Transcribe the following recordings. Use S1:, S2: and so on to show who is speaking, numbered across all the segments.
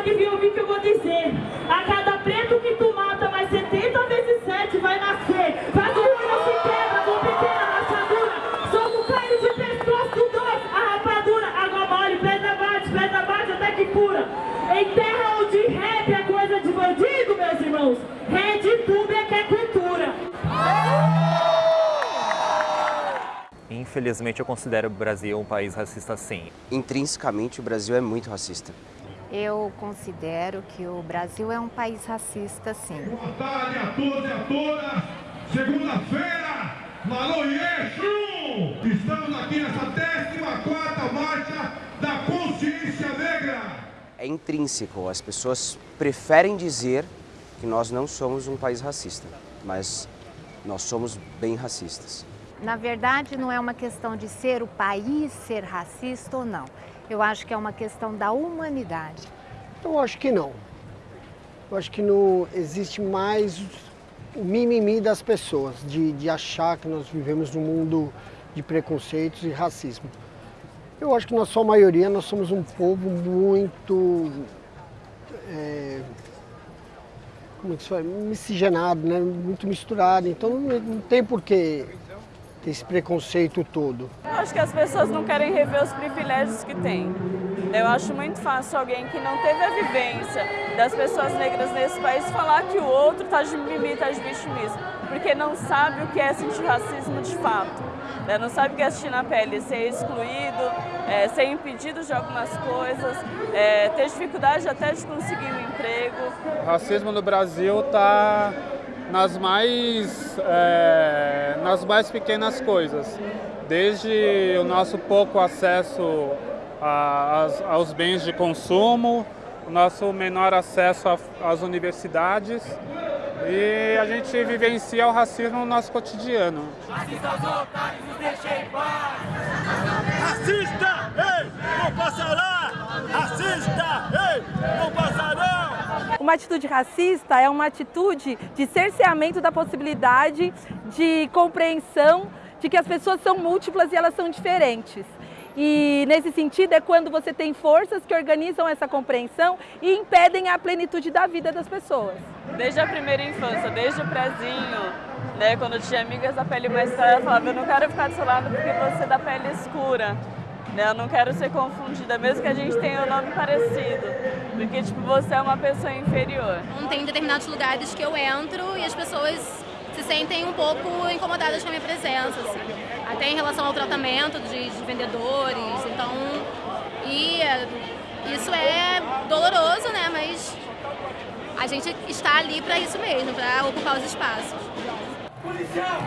S1: não devia ouvir o que eu vou dizer. A cada preto que tu mata, mais 70 vezes 7 vai nascer. Faz o olho se quebra, com pequena rachadura. Somos carne de pescoço dois, a rapadura. Água mole, pedra bate, pedra bate até que cura. Em terra onde rap é coisa de bandido, meus irmãos. Red Tube é que é cultura.
S2: Infelizmente, eu considero o Brasil um país racista sim.
S3: Intrinsecamente, o Brasil é muito racista.
S4: Eu considero que o Brasil é um país racista, sim.
S5: Boa tarde a todos e a todas. Segunda-feira, Maloiechu! Estamos aqui nessa 14ª Marcha da Consciência Negra.
S3: É intrínseco, as pessoas preferem dizer que nós não somos um país racista, mas nós somos bem racistas.
S4: Na verdade, não é uma questão de ser o país ser racista ou não. Eu acho que é uma questão da humanidade.
S6: Eu acho que não. Eu acho que não existe mais o mimimi das pessoas, de, de achar que nós vivemos num mundo de preconceitos e racismo. Eu acho que na sua maioria nós somos um povo muito é, como é que se fala? miscigenado, né? muito misturado, então não, não tem porquê ter esse preconceito todo.
S7: Eu acho que as pessoas não querem rever os privilégios que têm. Eu acho muito fácil alguém que não teve a vivência das pessoas negras nesse país falar que o outro está de mimimi, está de vitimismo, porque não sabe o que é sentir racismo de fato. Né? Não sabe o que é assistir na pele, ser excluído, é, ser impedido de algumas coisas, é, ter dificuldade até de conseguir um emprego.
S8: O racismo no Brasil está nas mais, é, nas mais pequenas coisas, desde o nosso pouco acesso a, a, aos bens de consumo, o nosso menor acesso às universidades e a gente vivencia o racismo no nosso cotidiano.
S5: Racista otários, deixem em paz! Racista, ei, não passará! Racista, ei, não!
S9: Uma atitude racista é uma atitude de cerceamento da possibilidade de compreensão de que as pessoas são múltiplas e elas são diferentes. E nesse sentido é quando você tem forças que organizam essa compreensão e impedem a plenitude da vida das pessoas.
S7: Desde a primeira infância, desde o prezinho, né, quando eu tinha amigas da pele mais clara, eu falava, eu não quero ficar do seu lado porque você é da pele escura. Né, eu não quero ser confundida, mesmo que a gente tenha o um nome parecido. Porque, tipo, você é uma pessoa inferior.
S10: Não tem determinados lugares que eu entro e as pessoas se sentem um pouco incomodadas com a minha presença, assim. Até em relação ao tratamento de, de vendedores, então... E isso é doloroso, né, mas a gente está ali para isso mesmo, para ocupar os espaços.
S5: Policial!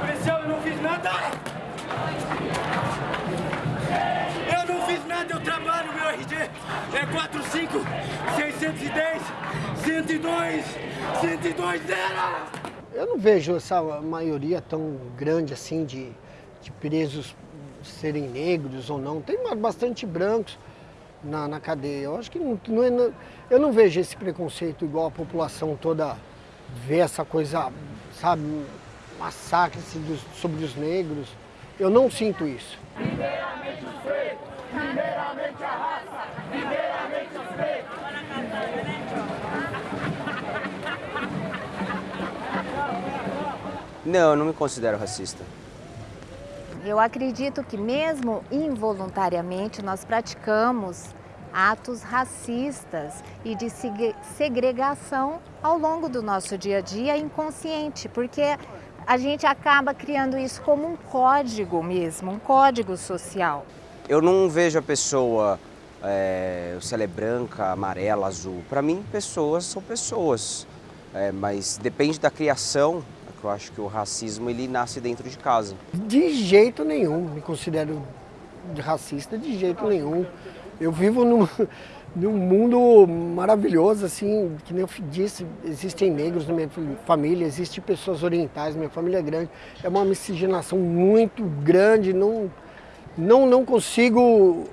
S5: Policial, eu não fiz nada! 45 610 102 102 0!
S6: Eu não vejo essa maioria tão grande assim de, de presos serem negros ou não. Tem bastante brancos na, na cadeia. Eu acho que não, não é, eu não vejo esse preconceito igual a população toda vê essa coisa, sabe, massacre dos, sobre os negros. Eu não sinto isso.
S5: Primeiramente os pretos, primeiramente
S3: Não, eu não me considero racista.
S4: Eu acredito que mesmo involuntariamente nós praticamos atos racistas e de segregação ao longo do nosso dia a dia inconsciente, porque a gente acaba criando isso como um código mesmo, um código social.
S3: Eu não vejo a pessoa, é, se ela é branca, amarela, azul. Para mim, pessoas são pessoas, é, mas depende da criação eu acho que o racismo ele nasce dentro de casa.
S6: De jeito nenhum, me considero racista de jeito nenhum. Eu vivo num, num mundo maravilhoso, assim, que nem eu disse, existem negros na minha família, existem pessoas orientais, minha família é grande. É uma miscigenação muito grande, não, não, não consigo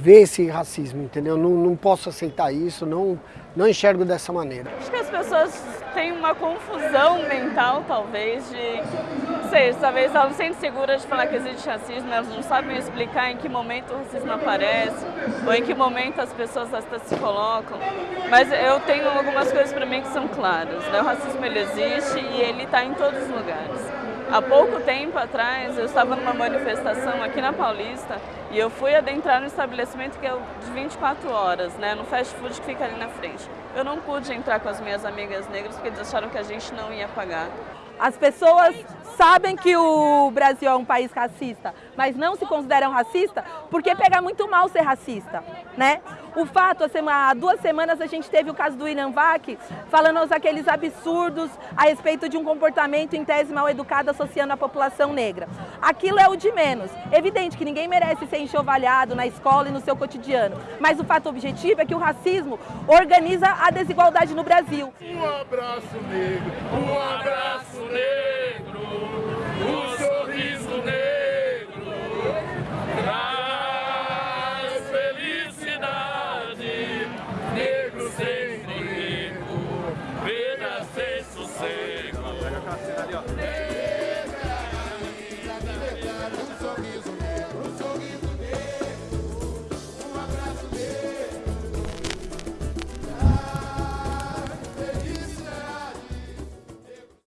S6: ver esse racismo, entendeu? Não, não posso aceitar isso, não, não enxergo dessa maneira.
S7: Acho que as pessoas têm uma confusão mental, talvez, de sei, talvez elas não sentem seguras de falar que existe racismo, elas não sabem explicar em que momento o racismo aparece, ou em que momento as pessoas se colocam. Mas eu tenho algumas coisas para mim que são claras. Né? O racismo ele existe e ele está em todos os lugares. Há pouco tempo atrás, eu estava numa manifestação aqui na Paulista e eu fui adentrar no estabelecimento que é de 24 horas, né, no fast food que fica ali na frente. Eu não pude entrar com as minhas amigas negras porque eles acharam que a gente não ia pagar.
S9: As pessoas sabem que o Brasil é um país racista, mas não se consideram racista porque pega muito mal ser racista, né? O fato, há duas semanas a gente teve o caso do William Vac, falando aqueles absurdos a respeito de um comportamento em tese mal educado associando a população negra. Aquilo é o de menos. Evidente que ninguém merece ser enxovalhado na escola e no seu cotidiano, mas o fato objetivo é que o racismo organiza a desigualdade no Brasil.
S11: Um abraço negro, um abraço negro.